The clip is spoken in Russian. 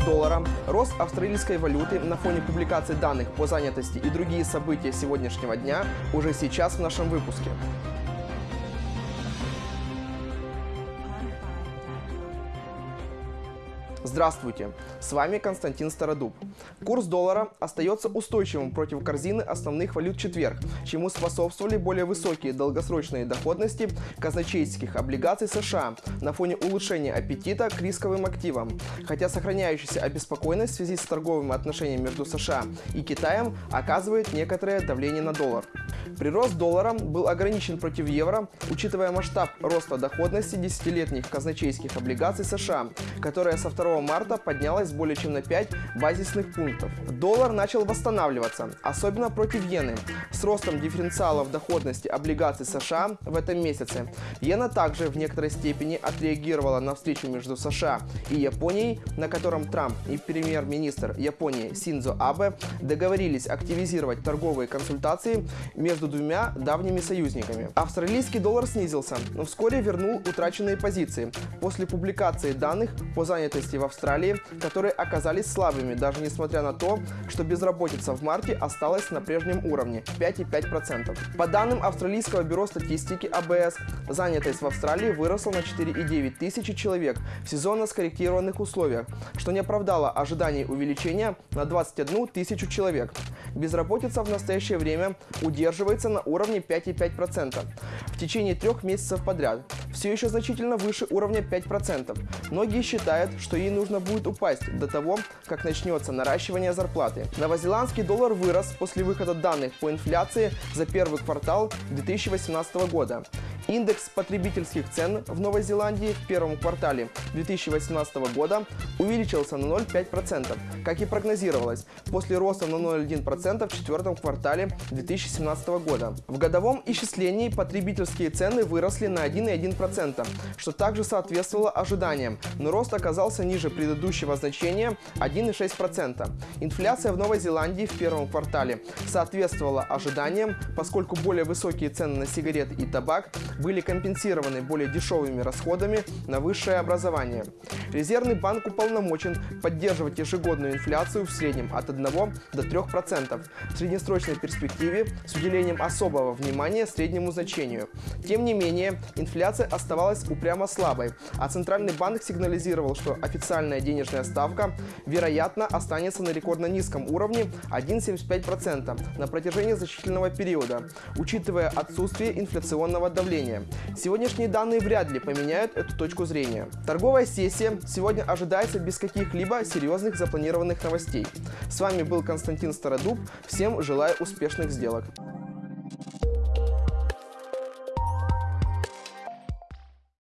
доллара, рост австралийской валюты на фоне публикации данных по занятости и другие события сегодняшнего дня уже сейчас в нашем выпуске. Здравствуйте, с вами Константин Стародуб. Курс доллара остается устойчивым против корзины основных валют четверг, чему способствовали более высокие долгосрочные доходности казначейских облигаций США на фоне улучшения аппетита к рисковым активам, хотя сохраняющаяся обеспокоенность в связи с торговыми отношениями между США и Китаем оказывает некоторое давление на доллар. Прирост доллара был ограничен против евро, учитывая масштаб роста доходности десятилетних казначейских облигаций США, которая со 2 марта поднялась более чем на 5 базисных пунктов. Доллар начал восстанавливаться, особенно против иены, с ростом дифференциалов доходности облигаций США в этом месяце. Иена также в некоторой степени отреагировала на встречу между США и Японией, на котором Трамп и премьер-министр Японии Синдзо Абе договорились активизировать торговые консультации между двумя давними союзниками. Австралийский доллар снизился, но вскоре вернул утраченные позиции после публикации данных по занятости в Австралии, которые оказались слабыми, даже несмотря на то, что безработица в марте осталась на прежнем уровне – 5,5%. По данным Австралийского бюро статистики АБС, занятость в Австралии выросла на 4,9 тысячи человек в сезонно скорректированных условиях, что не оправдало ожиданий увеличения на 21 тысячу человек. Безработица в настоящее время удерживается на уровне 5,5% в течение трех месяцев подряд, все еще значительно выше уровня 5%. Многие считают, что ей нужно будет упасть до того, как начнется наращивание зарплаты. Новозеландский доллар вырос после выхода данных по инфляции за первый квартал 2018 года. Индекс потребительских цен в Новой Зеландии в первом квартале 2018 года увеличился на 0,5%, как и прогнозировалось, после роста на 0,1% в четвертом квартале 2017 года. В годовом исчислении потребительские цены выросли на 1,1%, что также соответствовало ожиданиям, но рост оказался ниже предыдущего значения 1,6%. Инфляция в Новой Зеландии в первом квартале соответствовала ожиданиям, поскольку более высокие цены на сигареты и табак были компенсированы более дешевыми расходами на высшее образование. Резервный банк уполномочен поддерживать ежегодную инфляцию в среднем от 1 до 3% в среднесрочной перспективе с уделением особого внимания среднему значению. Тем не менее, инфляция оставалась упрямо слабой, а Центральный банк сигнализировал, что официальная денежная ставка, вероятно, останется на рекордно низком уровне 1,75% на протяжении значительного периода, учитывая отсутствие инфляционного давления. Сегодняшние данные вряд ли поменяют эту точку зрения. Торговая сессия сегодня ожидается без каких-либо серьезных запланированных новостей. С вами был Константин Стародуб. Всем желаю успешных сделок.